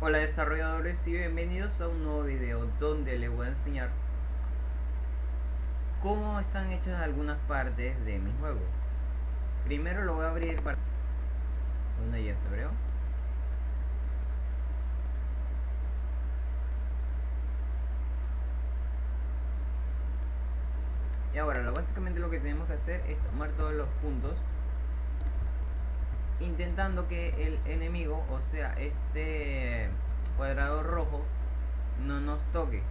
Hola desarrolladores y bienvenidos a un nuevo video donde les voy a enseñar cómo están hechas algunas partes de mi juego. Primero lo voy a abrir para... ¿Dónde ya se abrió? Y ahora, básicamente lo que tenemos que hacer es tomar todos los puntos intentando que el enemigo, o sea, este cuadrado rojo, no nos toque.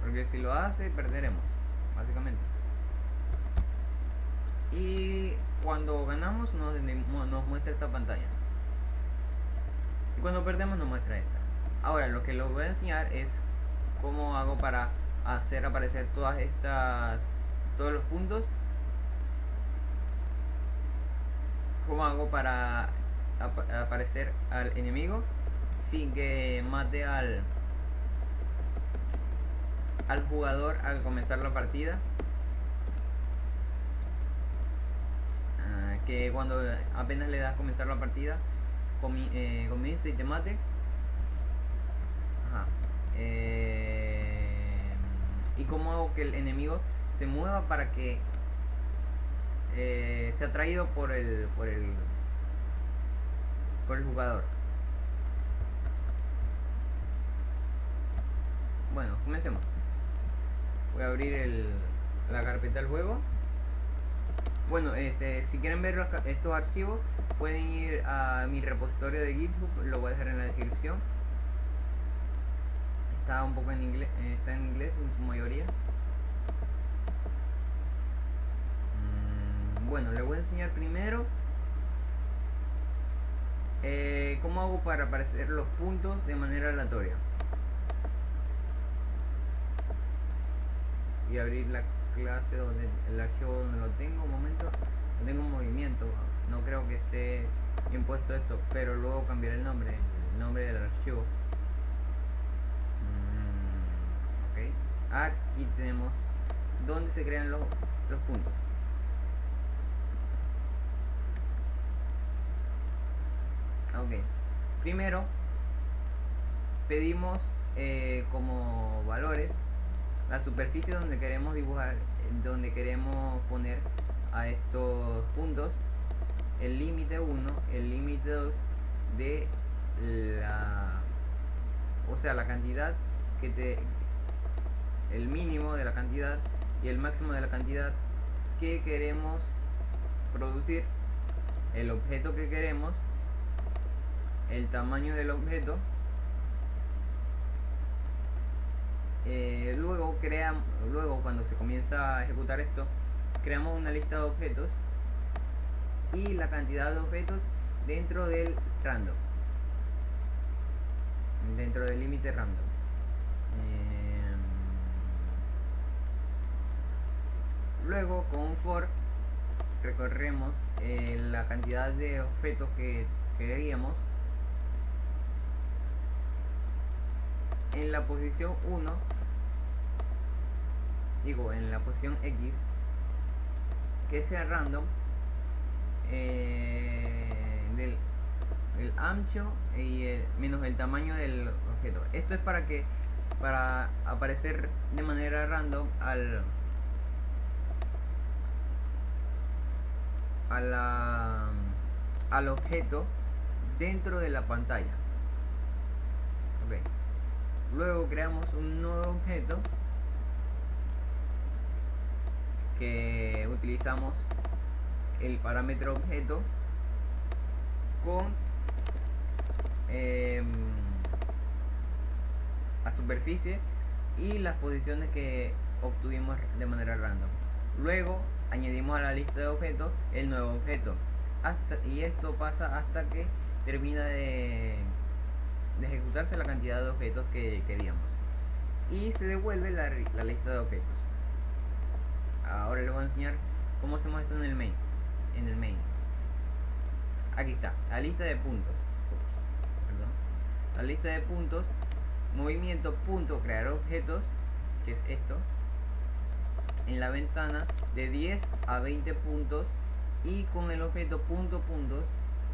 Porque si lo hace, perderemos, básicamente. Y cuando ganamos, nos, nos muestra esta pantalla. Y cuando perdemos, nos muestra esta. Ahora, lo que les voy a enseñar es cómo hago para hacer aparecer todas estas todos los puntos cómo hago para aparecer al enemigo sin que mate al al jugador al comenzar la partida ah, que cuando apenas le das a comenzar la partida eh, comience y te mate. Eh, y cómo hago que el enemigo se mueva para que eh, se ha traído por el por el por el jugador. Bueno comencemos. Voy a abrir el, la carpeta del juego. Bueno este si quieren ver estos archivos pueden ir a mi repositorio de github lo voy a dejar en la descripción. Está un poco en inglés está en inglés en su mayoría bueno le voy a enseñar primero eh, cómo hago para aparecer los puntos de manera aleatoria. Y abrir la clase donde el archivo donde lo tengo un momento no tengo un movimiento no creo que esté bien puesto esto pero luego cambiaré el nombre el nombre del archivo. Mm, ok. Aquí tenemos donde se crean los, los puntos ok. Primero pedimos eh, como valores la superficie donde queremos dibujar donde queremos poner a estos puntos. El límite 1 el límite 2 de la o sea la cantidad que te el mínimo de la cantidad y el máximo de la cantidad que queremos producir el objeto que queremos el tamaño del objeto. Eh, luego creamos luego cuando se comienza a ejecutar esto creamos una lista de objetos y la cantidad de objetos dentro del random. Dentro del límite random. Eh, luego con for recorremos eh, la cantidad de objetos que queríamos en la posición 1 digo en la posición X que sea random eh, del el ancho y menos el tamaño del objeto. Esto es para que para aparecer de manera random al a la, al objeto dentro de la pantalla luego creamos un nuevo objeto que utilizamos el parámetro objeto con eh, la superficie y las posiciones que obtuvimos de manera random. Luego añadimos a la lista de objetos el nuevo objeto. Hasta y esto pasa hasta que termina de de ejecutarse la cantidad de objetos que queríamos. Y se devuelve la, lista de objetos. Ahora les voy a enseñar cómo hacemos esto en el main en el main. Aquí está la lista de puntos. La lista de puntos movimiento punto crear objetos que es esto. En la ventana de 10 a 20 puntos. Y con el objeto punto puntos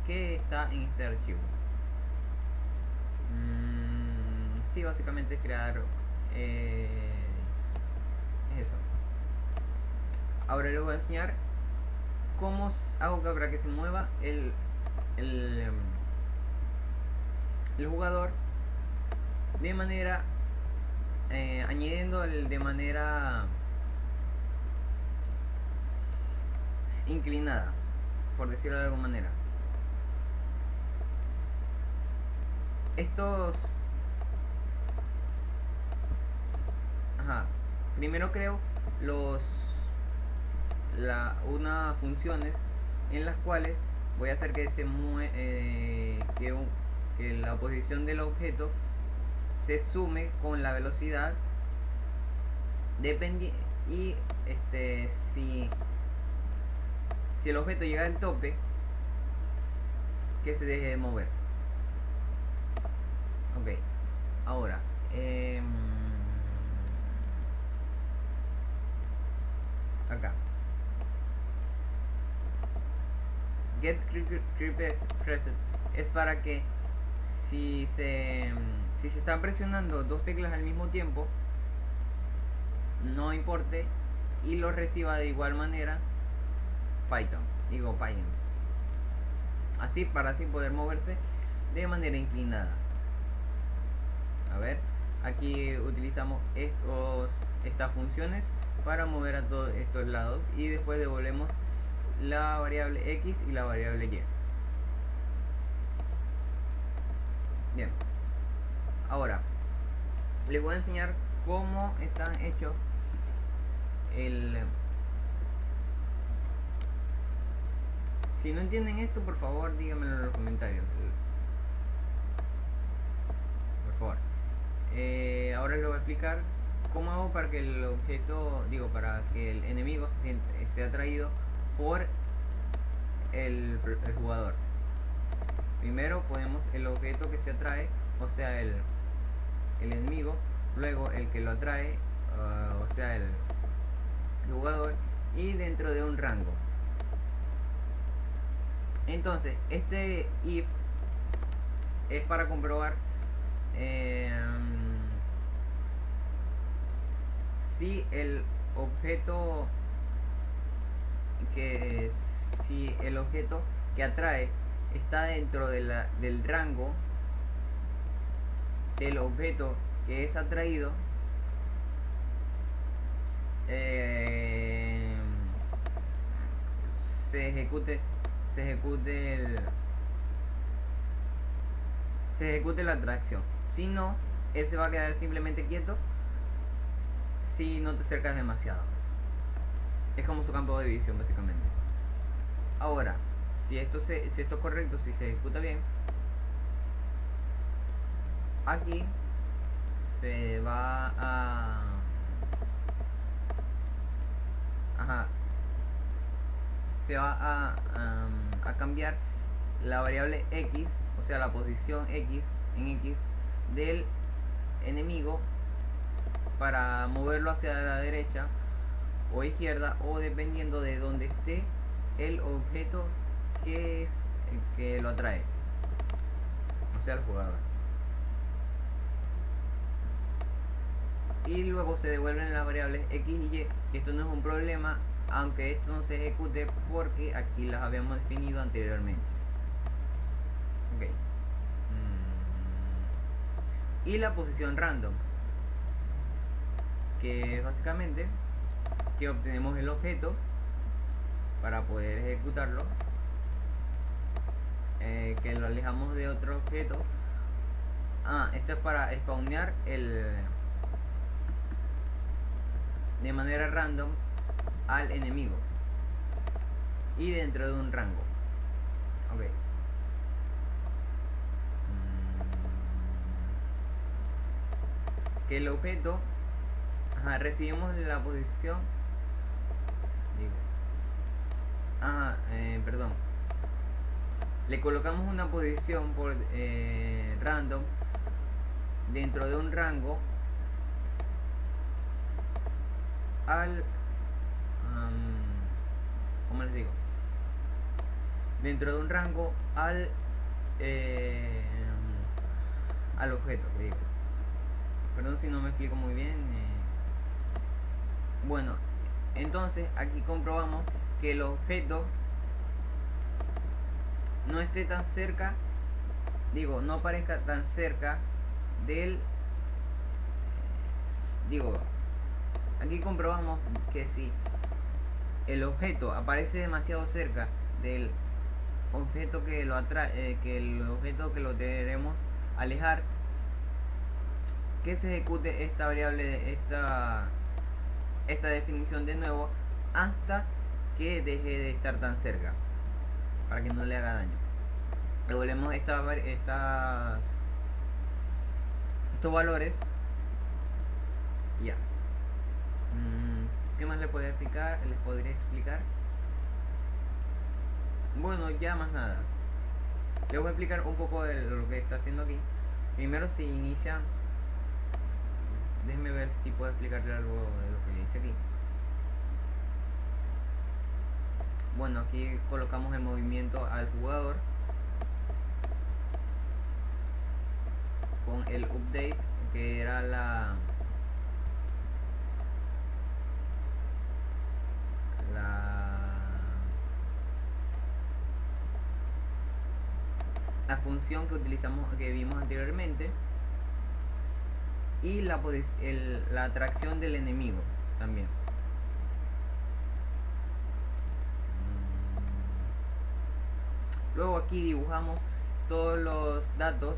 que está en este archivo sí, básicamente es crear eh, eso. Ahora les voy a enseñar cómo hago para que se mueva el, el, em, el jugador de manera eh, añadiendo el de manera inclinada por decirlo de alguna manera estos primero creo los la unas funciones en las cuales voy a hacer que se mueve eh, que, la posición del objeto se sume con la velocidad y este si si el objeto llega al tope que se deje de mover. Ok ahora eh, get es para que si se si se están presionando dos teclas al mismo tiempo no importe y lo reciba de igual manera Python digo Python. Así para así poder moverse de manera inclinada. A ver aquí utilizamos estos estas funciones para mover a todos estos lados y después devolvemos la variable x y la variable y. Bien. Ahora les voy a enseñar cómo están hechos el si no entienden esto por favor díganmelo en los comentarios. Por favor. Eh, ahora les voy a explicar cómo hago para que el objeto digo para que el enemigo se esté atraído por el, jugador primero ponemos el objeto que se atrae o sea el el enemigo, luego el que lo atrae, ah, o sea el jugador, y dentro de un rango. Entonces, este if es para comprobar em, si el objeto que si el objeto que atrae está dentro de del rango el objeto que es atraído eh, se ejecute se ejecute el, se ejecute la atracción. Si no él se va a quedar simplemente quieto si no te acercas demasiado es como su campo de visión básicamente. Ahora si esto se, si esto es correcto si se ejecuta bien aquí se va a ajá, se va a, cambiar la variable x o sea la posición x en x del enemigo para moverlo hacia la derecha o izquierda o dependiendo de donde esté el objeto que es el que lo atrae. O sea el jugador y luego se devuelven las variables x y y esto no es un problema aunque esto no se ejecute porque aquí las habíamos definido anteriormente. Ok. Mm. y la posición random que básicamente que obtenemos el objeto para poder ejecutarlo eh, que lo alejamos de otro objeto. Ah, esto es para spawnear el de manera random al enemigo y dentro de un rango. Ok. Mm. que el objeto recibimos la posición digo eh, perdón. Le colocamos una posición por eh, random dentro de un rango al como les digo dentro de un rango al eh, al objeto digo. Perdón si no me explico muy bien bueno entonces aquí comprobamos que el objeto no esté tan cerca digo no parezca tan cerca del digo aquí comprobamos que si el objeto aparece demasiado cerca del objeto que lo atrae eh, que el objeto que lo queremos alejar que se ejecute esta variable esta esta definición de nuevo hasta que deje de estar tan cerca para que no le haga daño. Devolvemos esta, estas estos valores ya. Mm, ¿qué más le podría explicar? les podría explicar bueno ya más nada. Les voy a explicar un poco de lo que está haciendo aquí. Primero si inicia déjenme ver si puedo explicarle algo de lo que dice aquí bueno aquí colocamos el movimiento al jugador con el update que era la la función que utilizamos que vimos anteriormente y la, el, la atracción del enemigo también luego aquí dibujamos todos los datos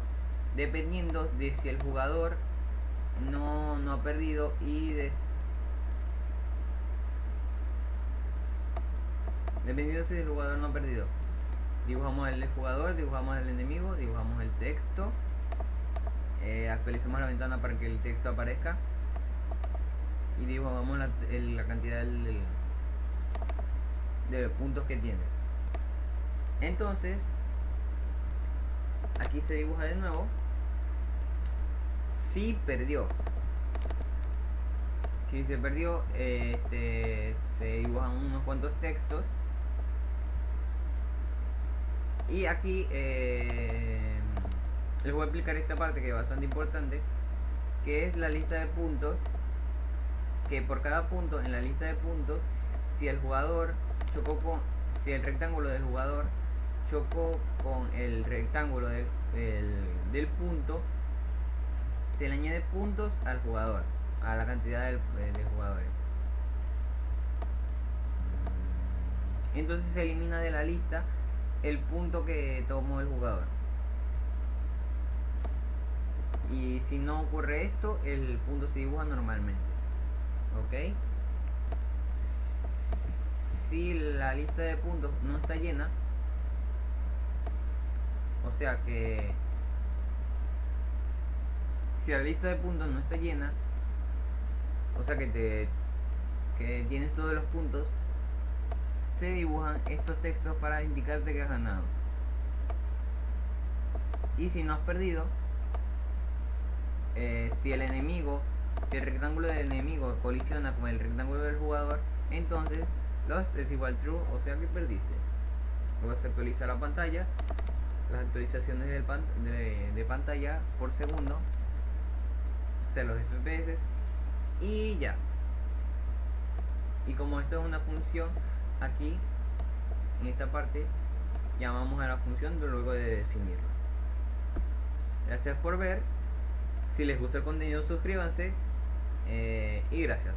dependiendo de si el jugador no, no ha perdido y dependiendo si el jugador no ha perdido. Dibujamos el jugador, dibujamos el enemigo, dibujamos el texto, eh, actualizamos la ventana para que el texto aparezca. Y dibujamos la, la cantidad de puntos que tiene. Entonces, aquí se dibuja de nuevo. Si perdió. Si se perdió, este, se dibujan unos cuantos textos y aquí eh, les voy a explicar esta parte que es bastante importante, que es la lista de puntos, que por cada punto en la lista de puntos, si el jugador chocó con, si el rectángulo del jugador chocó con el rectángulo del, punto, se le añade puntos al jugador, a la cantidad de, de jugadores. Entonces se elimina de la lista el punto que tomó el jugador. Y si no ocurre esto, el punto se dibuja normalmente. ¿Ok? Si la lista de puntos no está llena, o sea que si la lista de puntos no está llena, o sea que te que tienes todos los puntos, se dibujan estos textos para indicarte que has ganado. Y si no has perdido, eh, si el enemigo, si el rectángulo del enemigo colisiona con el rectángulo del jugador, entonces los es igual true, o sea que perdiste. Luego se actualiza la pantalla, las actualizaciones de, de pantalla por segundo, o sea los FPS, y ya. Y como esto es una función, aquí en esta parte llamamos a la función luego de definirla gracias por ver. Si les gusta el contenido suscríbanse eh, y gracias